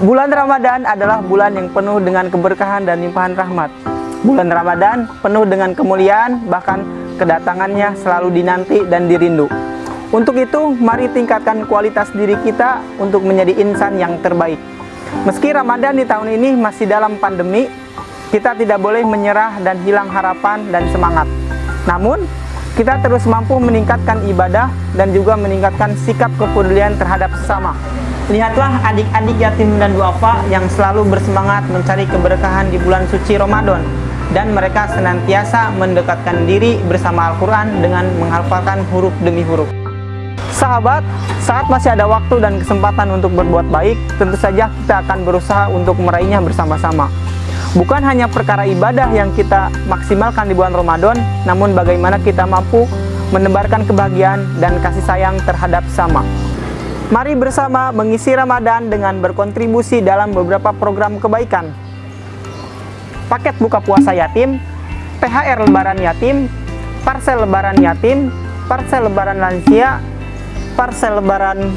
Bulan Ramadan adalah bulan yang penuh dengan keberkahan dan limpahan rahmat. Bulan Ramadan penuh dengan kemuliaan, bahkan kedatangannya selalu dinanti dan dirindu. Untuk itu, mari tingkatkan kualitas diri kita untuk menjadi insan yang terbaik. Meski Ramadan di tahun ini masih dalam pandemi, kita tidak boleh menyerah dan hilang harapan dan semangat. Namun, kita terus mampu meningkatkan ibadah dan juga meningkatkan sikap kepedulian terhadap sesama. Lihatlah adik-adik yatim dan duafa yang selalu bersemangat mencari keberkahan di bulan suci Ramadan dan mereka senantiasa mendekatkan diri bersama Al-Quran dengan menghafalkan huruf demi huruf. Sahabat, saat masih ada waktu dan kesempatan untuk berbuat baik, tentu saja kita akan berusaha untuk meraihnya bersama-sama. Bukan hanya perkara ibadah yang kita maksimalkan di bulan Ramadan, namun bagaimana kita mampu menebarkan kebahagiaan dan kasih sayang terhadap sama. Mari bersama mengisi Ramadan dengan berkontribusi dalam beberapa program kebaikan. Paket buka puasa yatim, THR lebaran yatim, parsel lebaran yatim, parsel lebaran lansia, parsel lebaran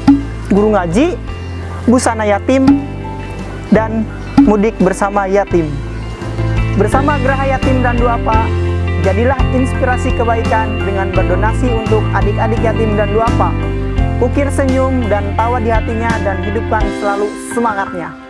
guru ngaji, busana yatim, dan mudik bersama yatim. Bersama Geraha Yatim dan Duafa, jadilah inspirasi kebaikan dengan berdonasi untuk adik-adik yatim dan duafa ukir senyum dan tawa di hatinya dan hidupkan selalu semangatnya.